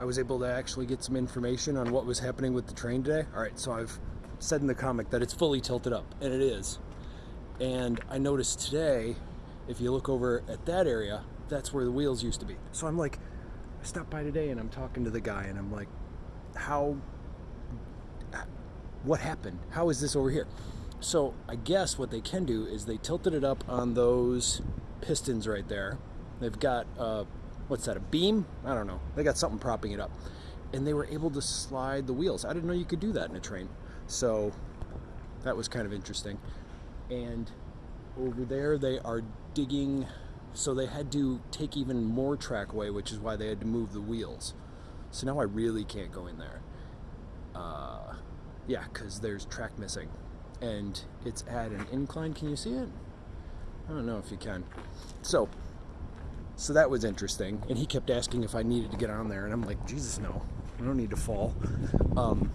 I was able to actually get some information on what was happening with the train today. All right, so I've said in the comic that it's fully tilted up, and it is. And I noticed today, if you look over at that area, that's where the wheels used to be. So I'm like, I stopped by today and I'm talking to the guy and I'm like, how, what happened? How is this over here? So I guess what they can do is they tilted it up on those pistons right there. They've got, uh, what's that, a beam? I don't know. They got something propping it up. And they were able to slide the wheels. I didn't know you could do that in a train. So that was kind of interesting. And over there they are digging so they had to take even more track away which is why they had to move the wheels so now I really can't go in there uh, yeah because there's track missing and it's at an incline can you see it I don't know if you can so so that was interesting and he kept asking if I needed to get on there and I'm like Jesus no I don't need to fall um,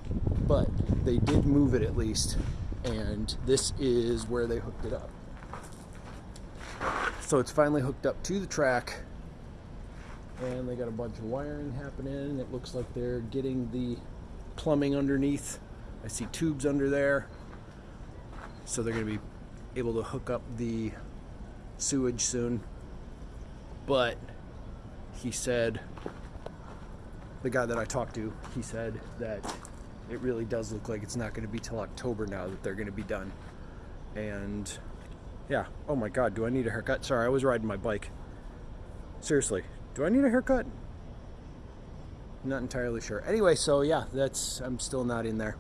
but they did move it at least and this is where they hooked it up so it's finally hooked up to the track and they got a bunch of wiring happening. It looks like they're getting the plumbing underneath. I see tubes under there. So they're going to be able to hook up the sewage soon. But he said, the guy that I talked to, he said that it really does look like it's not going to be till October now that they're going to be done. And yeah. Oh my god, do I need a haircut? Sorry, I was riding my bike. Seriously, do I need a haircut? Not entirely sure. Anyway, so yeah, that's I'm still not in there.